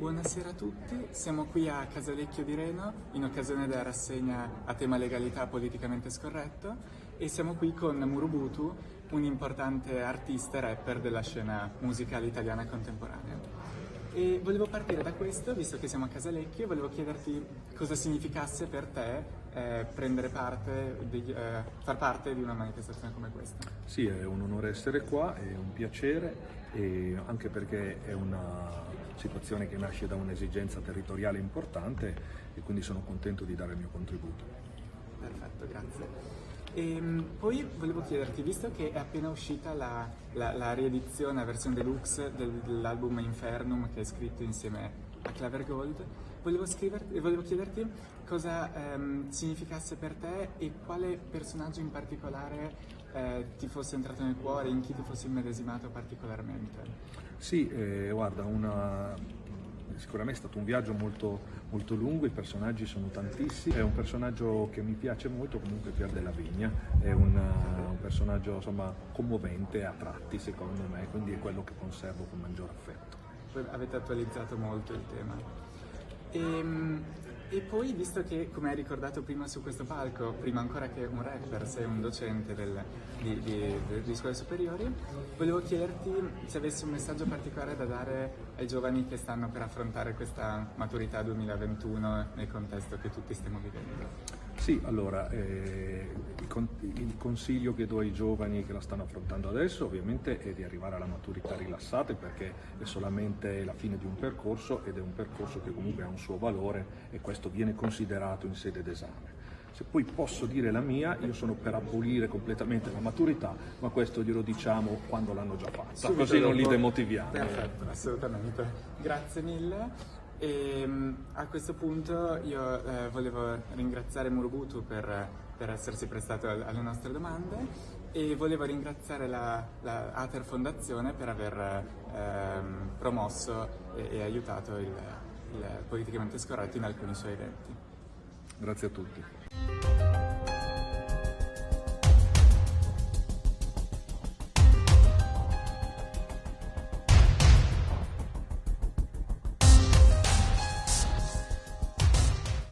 Buonasera a tutti, siamo qui a Casalecchio di Reno in occasione della rassegna a tema legalità politicamente scorretto e siamo qui con Murubutu, un importante artista e rapper della scena musicale italiana contemporanea. E volevo partire da questo, visto che siamo a Casalecchio, volevo chiederti cosa significasse per te eh, prendere parte, di, eh, far parte di una manifestazione come questa. Sì, è un onore essere qua, è un piacere e anche perché è una situazione che nasce da un'esigenza territoriale importante e quindi sono contento di dare il mio contributo. Perfetto, grazie. E ehm, poi volevo chiederti, visto che è appena uscita la, la, la riedizione, la versione deluxe del, dell'album Infernum che hai scritto insieme a Claver Gold, volevo, volevo chiederti cosa ehm, significasse per te e quale personaggio in particolare eh, ti fosse entrato nel cuore, in chi ti fosse immedesimato particolarmente. Sì, eh, guarda, una, sicuramente è stato un viaggio molto, molto, lungo, i personaggi sono tantissimi, è un personaggio che mi piace molto, comunque Pier della Vigna, è una, un personaggio insomma, commovente a tratti secondo me, quindi è quello che conservo con maggior affetto. Avete attualizzato molto il tema. E, ehm, e poi, visto che, come hai ricordato prima su questo palco, prima ancora che un rapper, sei un docente del, di, di, di, scuole superiori, volevo chiederti se avessi un messaggio particolare da dare ai giovani che stanno per affrontare questa maturità 2021 nel contesto che tutti stiamo vivendo. Sì, allora, eh, il consiglio che do ai giovani che la stanno affrontando adesso ovviamente è di arrivare alla maturità rilassate perché è solamente la fine di un percorso ed è un percorso che comunque ha un suo valore e questo viene considerato in sede d'esame. Se poi posso dire la mia, io sono per abolire completamente la maturità, ma questo glielo diciamo quando l'hanno già fatta, Subito così non li demotiviamo. Perfetto, assolutamente. Grazie mille. E ehm, a questo punto io eh, volevo ringraziare Murubutu per, per essersi prestato alle nostre domande e volevo ringraziare la, la Ater Fondazione per aver ehm, promosso e, e aiutato il, il politicamente scorretto in alcuni suoi eventi. Grazie a tutti.